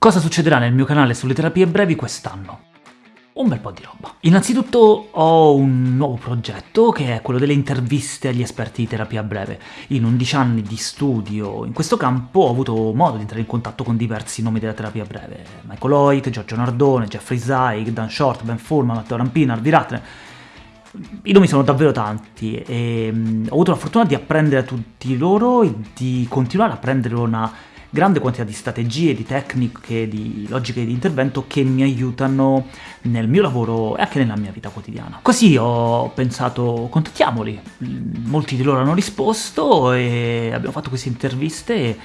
Cosa succederà nel mio canale sulle terapie brevi quest'anno? Un bel po' di roba. Innanzitutto ho un nuovo progetto, che è quello delle interviste agli esperti di terapia breve. In 11 anni di studio in questo campo ho avuto modo di entrare in contatto con diversi nomi della terapia breve. Michael Hoyt, Giorgio Nardone, Jeffrey Zeig, Dan Short, Ben Furman, Matteo Rampina, Arvi Ratner... I nomi sono davvero tanti e um, ho avuto la fortuna di apprendere a tutti loro e di continuare a prendere una grande quantità di strategie, di tecniche, di logiche di intervento che mi aiutano nel mio lavoro e anche nella mia vita quotidiana. Così ho pensato, contattiamoli, molti di loro hanno risposto e abbiamo fatto queste interviste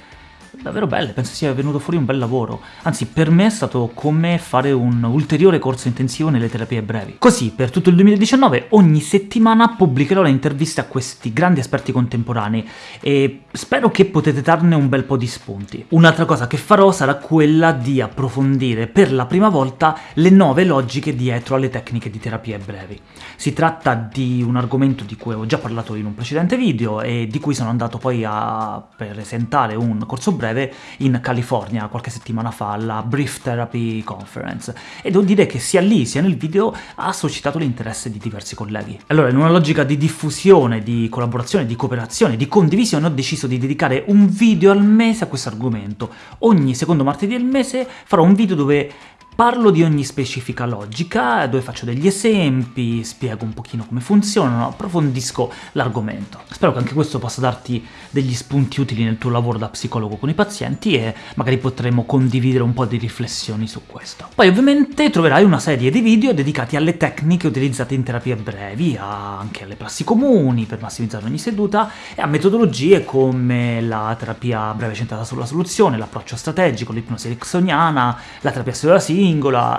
davvero belle, penso sia venuto fuori un bel lavoro. Anzi, per me è stato come fare un ulteriore corso intensivo nelle terapie brevi. Così, per tutto il 2019, ogni settimana pubblicherò le interviste a questi grandi esperti contemporanei e spero che potete darne un bel po' di spunti. Un'altra cosa che farò sarà quella di approfondire per la prima volta le nuove logiche dietro alle tecniche di terapie brevi. Si tratta di un argomento di cui ho già parlato in un precedente video e di cui sono andato poi a presentare un corso breve breve in California qualche settimana fa, alla Brief Therapy Conference, e devo dire che sia lì sia nel video ha suscitato l'interesse di diversi colleghi. Allora, in una logica di diffusione, di collaborazione, di cooperazione, di condivisione, ho deciso di dedicare un video al mese a questo argomento. Ogni secondo martedì del mese farò un video dove Parlo di ogni specifica logica, dove faccio degli esempi, spiego un pochino come funzionano, approfondisco l'argomento. Spero che anche questo possa darti degli spunti utili nel tuo lavoro da psicologo con i pazienti e magari potremo condividere un po' di riflessioni su questo. Poi ovviamente troverai una serie di video dedicati alle tecniche utilizzate in terapie brevi, anche alle prassi comuni per massimizzare ogni seduta, e a metodologie come la terapia breve centrata sulla soluzione, l'approccio strategico, l'ipnosi ericksoniana, la terapia cellulare singola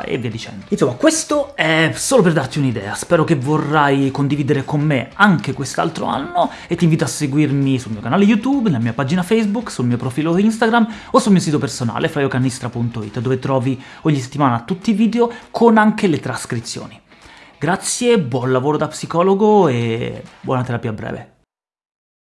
e via dicendo. Insomma, questo è solo per darti un'idea, spero che vorrai condividere con me anche quest'altro anno e ti invito a seguirmi sul mio canale YouTube, nella mia pagina Facebook, sul mio profilo Instagram o sul mio sito personale fraiocannistra.it dove trovi ogni settimana tutti i video con anche le trascrizioni. Grazie, buon lavoro da psicologo e buona terapia breve.